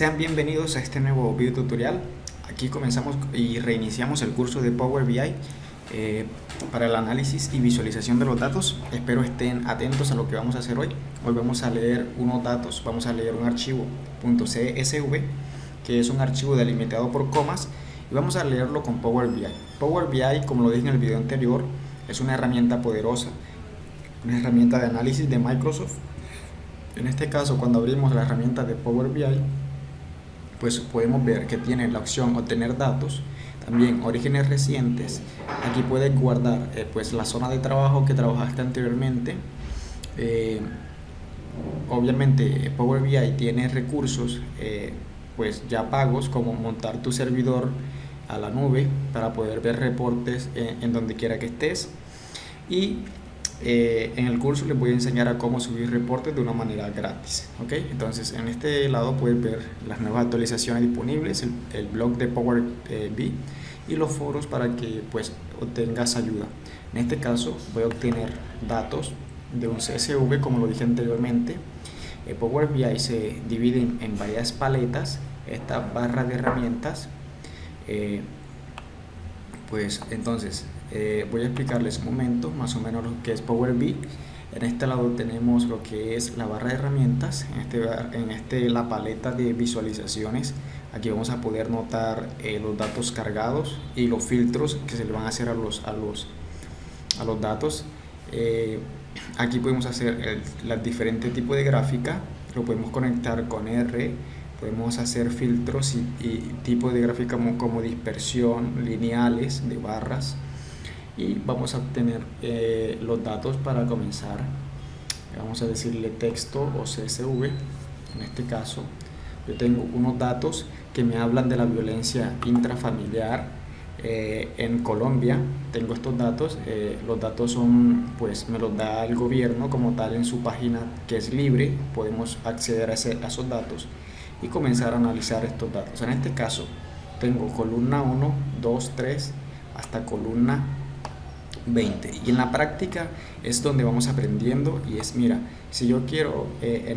Sean bienvenidos a este nuevo video tutorial. Aquí comenzamos y reiniciamos el curso de Power BI eh, para el análisis y visualización de los datos. Espero estén atentos a lo que vamos a hacer hoy. Hoy vamos a leer unos datos, vamos a leer un archivo .csv que es un archivo delimitado por comas y vamos a leerlo con Power BI. Power BI, como lo dije en el video anterior, es una herramienta poderosa, una herramienta de análisis de Microsoft. En este caso, cuando abrimos la herramienta de Power BI, pues podemos ver que tiene la opción obtener datos, también orígenes recientes, aquí puedes guardar eh, pues la zona de trabajo que trabajaste anteriormente, eh, obviamente Power BI tiene recursos eh, pues ya pagos como montar tu servidor a la nube para poder ver reportes en donde quiera que estés. Y eh, en el curso les voy a enseñar a cómo subir reportes de una manera gratis ¿ok? entonces en este lado puedes ver las nuevas actualizaciones disponibles el, blog de Power eh, BI y los foros para que pues obtengas ayuda. En este caso voy a obtener datos de un CSV como lo dije anteriormente. Eh, Power BI se divide en, varias paletas. Esta barra de herramientas pues entonces eh, voy a explicarles un momento más o menos lo que es Power BI en este lado tenemos lo que es la barra de herramientas en este, en este la paleta de visualizaciones. Aquí vamos a poder notar eh, los datos cargados y los filtros que se le van a hacer a los a los a los datos. Eh, aquí podemos hacer el, diferentes tipos de gráfica. Lo podemos conectar con R. Podemos hacer filtros y, y tipos de gráfica como, como dispersión lineales de barras y vamos a obtener eh, los datos para comenzar. Vamos a decirle texto o CSV en este caso yo tengo unos datos que me hablan de la violencia intrafamiliar eh, en Colombia. Tengo estos datos eh, los datos son pues me los da el gobierno como tal en su página que es libre. Podemos acceder a, ese, a esos datos y comenzar a analizar estos datos. En este caso tengo columna 1 2 3 hasta columna 20 y en la práctica es donde vamos aprendiendo y es mira si yo quiero eh,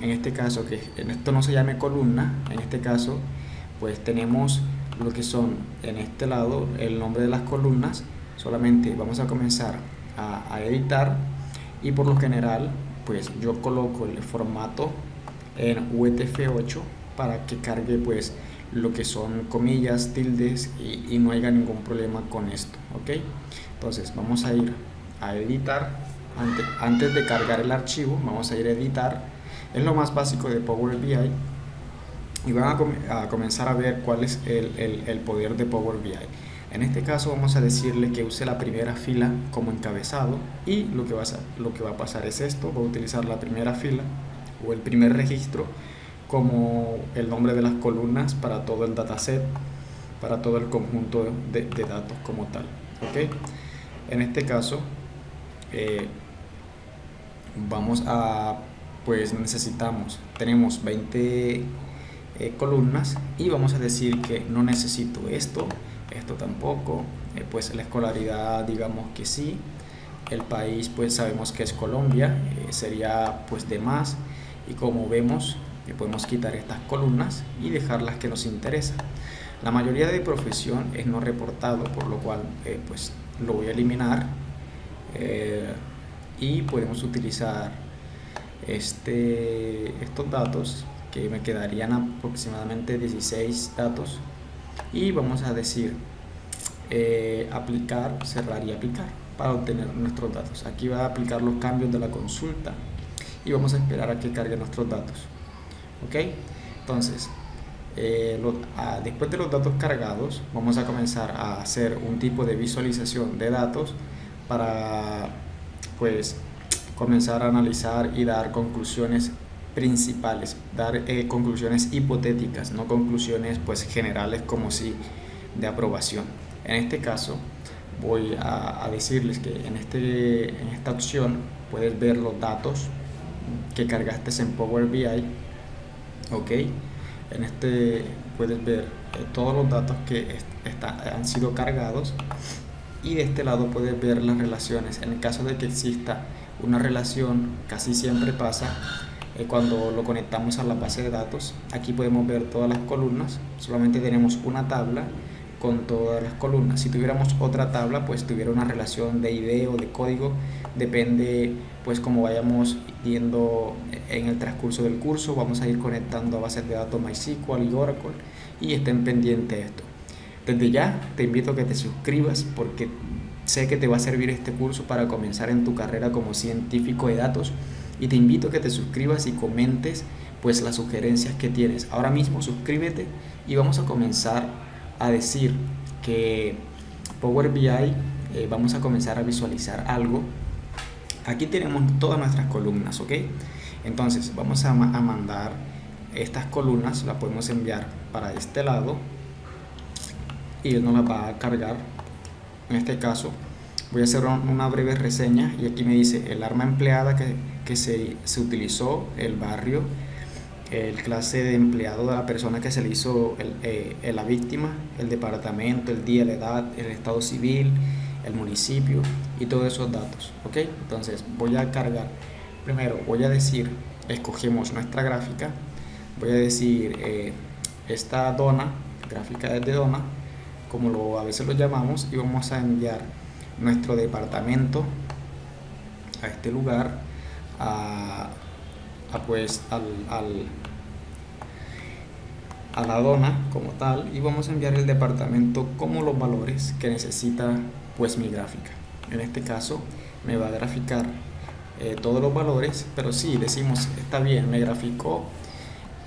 en, este caso que en esto no se llame columna en este caso pues tenemos lo que son en este lado el nombre de las columnas. Solamente vamos a comenzar a, a editar y por lo general pues yo coloco el formato en UTF-8 para que cargue pues lo que son comillas, tildes y, y, no haya ningún problema con esto, ¿ok? Entonces vamos a ir a editar, antes, antes de cargar el archivo, vamos a ir a editar, es lo más básico de Power BI y van a, a comenzar a ver cuál es el, el, el, poder de Power BI. En este caso vamos a decirle que use la primera fila como encabezado y lo que, va a, lo que va a pasar es esto, va a utilizar la primera fila o el primer registro como el nombre de las columnas para todo el dataset, para todo el conjunto de, datos como tal. ¿okay? En este caso, eh, vamos a, pues necesitamos, tenemos 20 eh, columnas y vamos a decir que no necesito esto, esto tampoco, eh, pues la escolaridad digamos que sí, el país pues sabemos que es Colombia, sería pues de más y como vemos podemos quitar estas columnas y dejar las que nos interesan. La mayoría de profesión es no reportado, por lo cual eh, pues lo voy a eliminar eh, y podemos utilizar este, estos datos que me quedarían aproximadamente 16 datos y vamos a decir eh, aplicar, cerrar y aplicar para obtener nuestros datos. Aquí va a aplicar los cambios de la consulta y vamos a esperar a que cargue nuestros datos ok entonces eh, después de los datos cargados vamos a comenzar a hacer un tipo de visualización de datos para pues comenzar a analizar y dar conclusiones principales dar eh, conclusiones hipotéticas no conclusiones pues generales como si de aprobación. En este caso voy a, a decirles que en, este, en esta opción puedes ver los datos que cargaste en Power BI ok en este puedes ver eh, todos los datos que han sido cargados y de este lado puedes ver las relaciones en el caso de que exista una relación casi siempre pasa eh, cuando lo conectamos a la base de datos. Aquí podemos ver todas las columnas, solamente tenemos una tabla con todas las columnas. Si tuviéramos otra tabla, pues tuviera una relación de ID o de código, depende pues como vayamos yendo en el transcurso del curso, vamos a ir conectando a bases de datos MySQL y Oracle y estén pendientes de esto. Desde ya te invito a que te suscribas porque sé que te va a servir este curso para comenzar en tu carrera como científico de datos y te invito a que te suscribas y comentes pues las sugerencias que tienes. Ahora mismo suscríbete y vamos a comenzar a decir que Power BI eh, vamos a comenzar a visualizar algo. Aquí tenemos todas nuestras columnas, ¿ok? Entonces vamos a, a mandar estas columnas, las podemos enviar para este lado y él nos las va a cargar. En este caso voy a hacer una breve reseña y aquí me dice el arma empleada que, que se, se utilizó, el barrio, el clase de empleado de la persona que se le hizo el, eh, la víctima, el departamento, el día, la edad, el estado civil, el municipio y todos esos datos. ¿ok? Entonces voy a cargar, primero voy a decir, escogemos nuestra gráfica, voy a decir eh, esta dona, gráfica de dona, como lo, a veces lo llamamos, y vamos a enviar nuestro departamento a este lugar, a pues al, al, a la dona como tal y vamos a enviar el departamento como los valores que necesita pues mi gráfica. En este caso me va a graficar eh, todos los valores pero si decimos está bien me graficó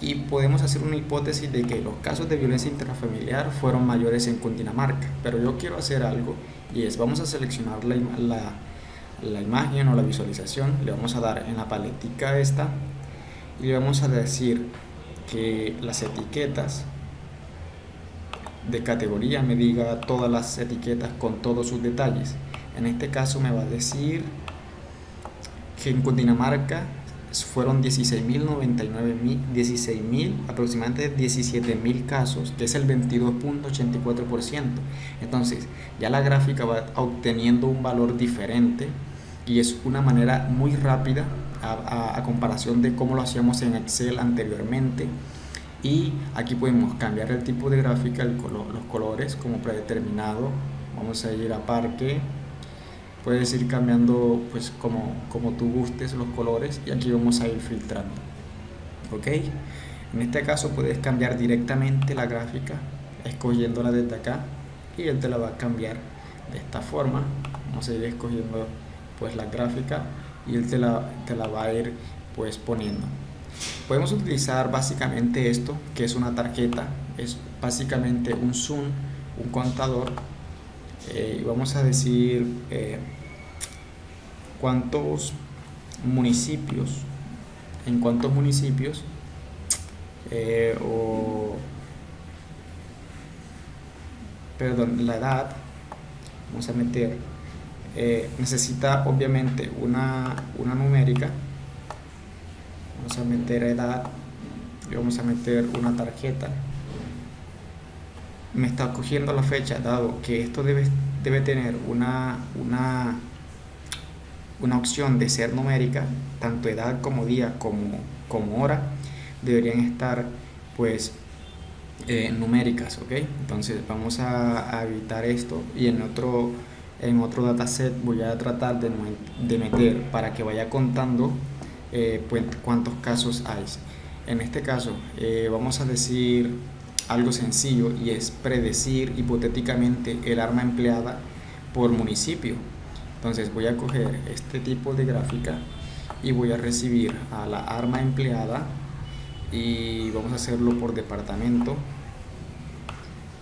y podemos hacer una hipótesis de que los casos de violencia intrafamiliar fueron mayores en Cundinamarca. Pero yo quiero hacer algo y es vamos a seleccionar la, la, la imagen o la visualización le vamos a dar en la paletica esta y vamos a decir que las etiquetas de categoría me diga todas las etiquetas con todos sus detalles. En este caso me va a decir que en Cundinamarca fueron 16.099 16.000 aproximadamente 17.000 casos que es el 22.84% entonces ya la gráfica va obteniendo un valor diferente y es una manera muy rápida a, comparación de cómo lo hacíamos en Excel anteriormente. Y aquí podemos cambiar el tipo de gráfica, los colores como predeterminado. Vamos a ir a parque. Puedes ir cambiando pues como, como tú gustes los colores y aquí vamos a ir filtrando. Ok en este caso puedes cambiar directamente la gráfica escogiéndola desde acá y él te la va a cambiar de esta forma. Vamos a ir escogiendo pues la gráfica y él te la, te la va a ir pues poniendo. Podemos utilizar básicamente esto que es una tarjeta es básicamente un zoom un contador eh, y vamos a decir eh, cuántos municipios en cuántos municipios eh, o perdón la edad vamos a meter eh, necesita obviamente una, una numérica. Vamos a meter edad y vamos a meter una tarjeta. Me está cogiendo la fecha dado que esto debe, debe tener una, una, una opción de ser numérica tanto edad como día como, como hora deberían estar pues eh, numéricas ok entonces vamos a, a evitar esto. Y en otro en otro dataset voy a tratar de, de meter para que vaya contando eh, pues, cuántos casos hay. En este caso eh, vamos a decir algo sencillo y es predecir hipotéticamente el arma empleada por municipio. Entonces voy a coger este tipo de gráfica y voy a recibir a la arma empleada y vamos a hacerlo por departamento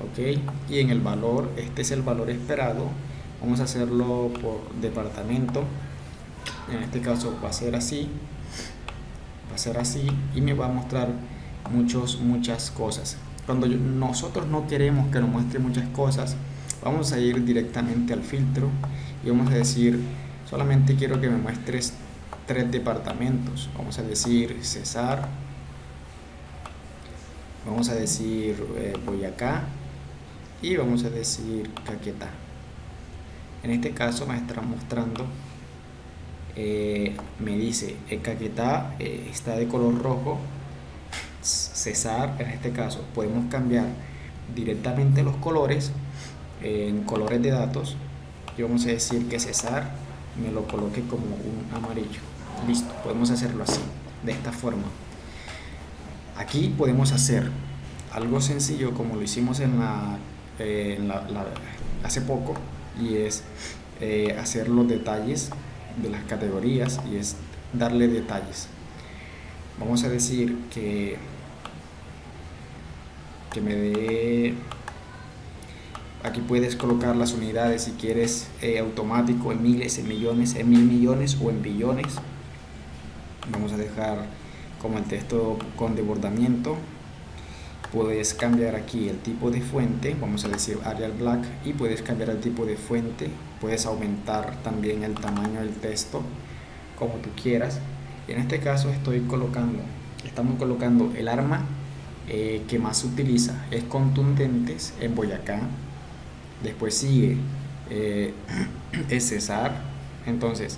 ok y en el valor este es el valor esperado vamos a hacerlo por departamento. En este caso va a ser así. Va a ser así y me va a mostrar muchos muchas cosas. Cuando nosotros no queremos que nos muestre muchas cosas vamos a ir directamente al filtro y vamos a decir solamente quiero que me muestres tres departamentos vamos a decir Cesar vamos a decir eh, Boyacá y vamos a decir Caquetá en este caso me estará mostrando eh, me dice el caquetá eh, está de color rojo cesar en este caso podemos cambiar directamente los colores en colores de datos y vamos a decir que cesar me lo coloque como un amarillo. Listo podemos hacerlo así de esta forma. Aquí podemos hacer algo sencillo como lo hicimos en la, eh, hace poco y es hacer los detalles de las categorías y es darle detalles. Vamos a decir que, que me dé... Aquí puedes colocar las unidades si quieres eh, automático en miles, en millones, en mil millones o en billones. Vamos a dejar como el texto con desbordamiento. Puedes cambiar aquí el tipo de fuente, vamos a decir Arial Black, y puedes cambiar el tipo de fuente puedes aumentar también el tamaño del texto como tú quieras. En este caso estoy colocando estamos colocando el arma eh, que más se utiliza. Es contundentes en Boyacá. Después sigue eh, es Cesar entonces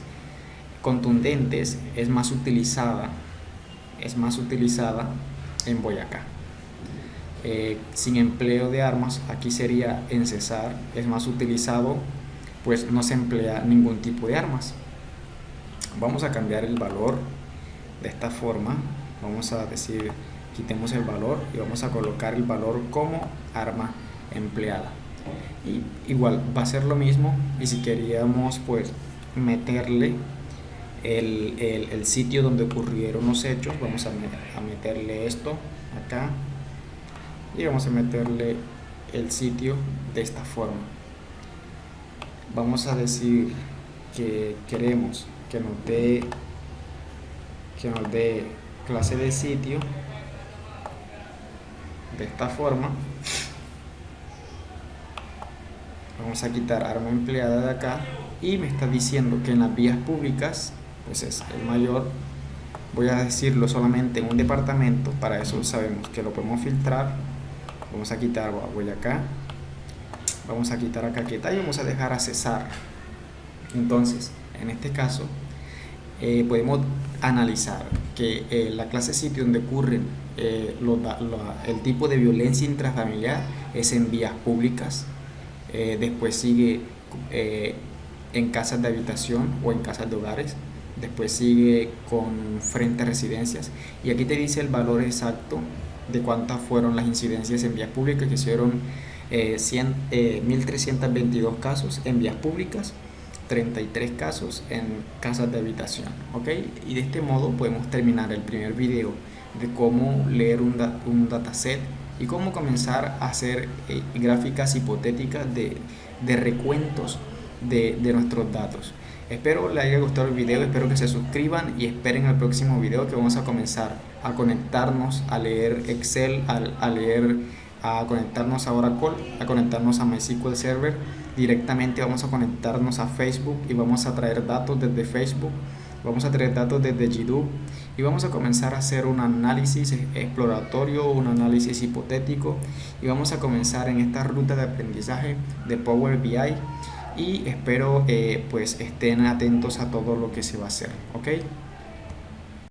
contundentes es más utilizada es más utilizada en Boyacá eh, sin empleo de armas aquí sería en Cesar es más utilizado pues no se emplea ningún tipo de armas. Vamos a cambiar el valor de esta forma. Vamos a decir, quitemos el valor y vamos a colocar el valor como arma empleada. Y igual va a ser lo mismo y si queríamos pues meterle el, sitio donde ocurrieron los hechos, vamos a meterle esto acá y vamos a meterle el sitio de esta forma. Vamos a decir que queremos que nos dé que nos dé clase de sitio de esta forma. Vamos a quitar arma empleada de acá y me está diciendo que en las vías públicas pues es el mayor. Voy a decirlo solamente en un departamento para eso sabemos que lo podemos filtrar vamos a quitar voy acá. Vamos a quitar a caqueta y vamos a dejar a cesar. Entonces en este caso eh, podemos analizar que eh, la clase sitio donde ocurren eh, el tipo de violencia intrafamiliar es en vías públicas. Después sigue en casas de habitación o en casas de hogares. Después sigue con frente a residencias. Y aquí te dice el valor exacto de cuántas fueron las incidencias en vías públicas que hicieron eh, 1.322 eh, casos en vías públicas, 33 casos en casas de habitación. ¿ok? Y de este modo podemos terminar el primer video de cómo leer un, un dataset y cómo comenzar a hacer eh, gráficas hipotéticas de, de recuentos de, de, nuestros datos. Espero les haya gustado el video, espero que se suscriban y esperen el próximo video que vamos a comenzar a conectarnos, a leer Excel, a, a leer a conectarnos a Oracle, a conectarnos a MySQL Server. Directamente vamos a conectarnos a Facebook y vamos a traer datos desde Facebook. Vamos a traer datos desde GDoop y vamos a comenzar a hacer un análisis exploratorio, un análisis hipotético y vamos a comenzar en esta ruta de aprendizaje de Power BI y espero eh, pues estén atentos a todo lo que se va a hacer, ¿ok?